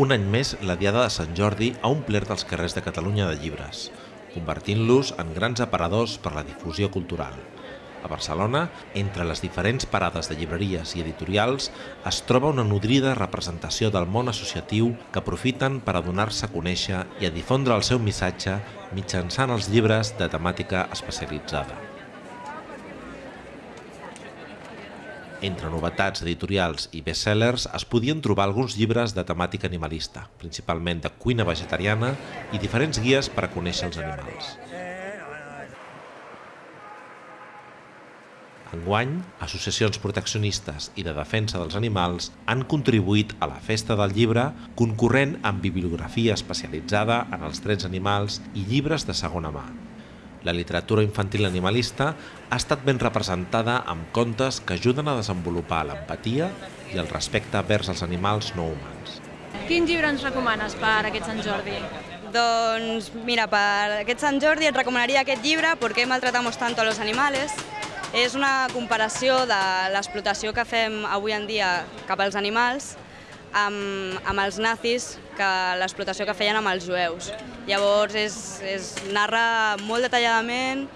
Un any més, la Diada de Sant Jordi ha omplert els carrers de Catalunya de llibres, convertint-los en grans aparadors per la difusió cultural. A Barcelona, entre les diferents parades de llibreries i editorials, es troba una nodrida representació del món associatiu que aprofiten per a donar-se a conèixer i a difondre el seu missatge mitjançant els llibres de temàtica especialitzada. Entre novetats editorials i bestsellers es podien trobar alguns llibres de temàtica animalista, principalment de cuina vegetariana i diferents guies per a conèixer els animals. Enguany, associacions proteccionistes i de defensa dels animals han contribuït a la Festa del Llibre concorrent amb bibliografia especialitzada en els drets animals i llibres de segona mà. La literatura infantil animalista ha estat ben representada amb contes que ajuden a desenvolupar l'empatia i el respecte vers els animals no humans. Quin llibre ens recomanes per aquest Sant Jordi? Doncs mira, per aquest Sant Jordi et recomanaria aquest llibre ¿Por qué maltratamos tanto a los animales? És una comparació de l'explotació que fem avui en dia cap als animals amb, amb els nazis, que l'explotació que feien amb els jueus. Llavors és, és, narra molt detalladament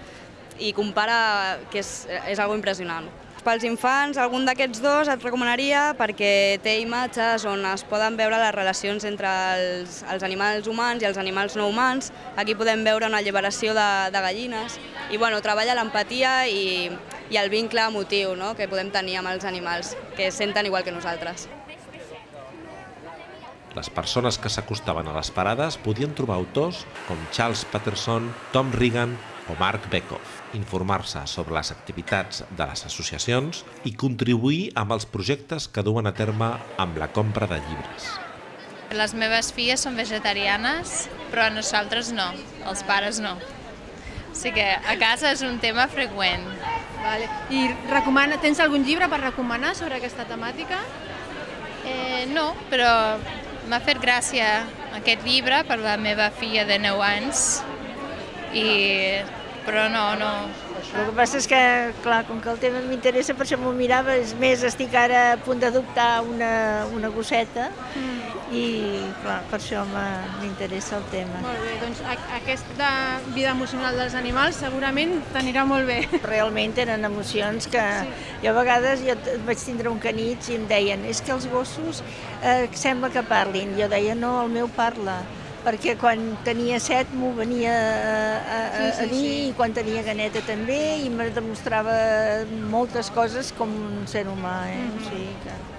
i compara, que és, és algo impressionant. Pels infants, algun d'aquests dos et recomanaria perquè té imatges on es poden veure les relacions entre els, els animals humans i els animals no humans. Aquí podem veure una alliberació de, de gallines i bueno, treballa l'empatia i, i el vincle emotiu no? que podem tenir amb els animals, que senten igual que nosaltres. Les persones que s'acostaven a les parades podien trobar autors com Charles Patterson, Tom Regan o Mark Beckhoff, informar-se sobre les activitats de les associacions i contribuir amb els projectes que duen a terme amb la compra de llibres. Les meves filles són vegetarianes, però nosaltres no, els pares no. O sigui que a casa és un tema freqüent. Vale. I recomana, tens algun llibre per recomanar sobre aquesta temàtica? Eh, no, però M'ha fet gràcia aquest llibre per la meva filla de 9 anys, i... però no, no. El que passa és que, clar, com que el tema m'interessa, per això m'ho mirava, és més, estic ara a punt d'adoptar una, una gosseta, mm i clar, per això m'interessa el tema. Molt bé, doncs aquesta vida emocional dels animals segurament t'anirà molt bé. Realment tenen emocions que sí. jo a vegades jo vaig tindre un canit i em deien és que els gossos eh, sembla que parlin. Jo deia no, el meu parla perquè quan tenia set m'ho venia a, a, sí, sí, a dir sí. i quan tenia ganeta també i me demostrava moltes coses com un ser humà. Eh? Mm -hmm. o sigui que...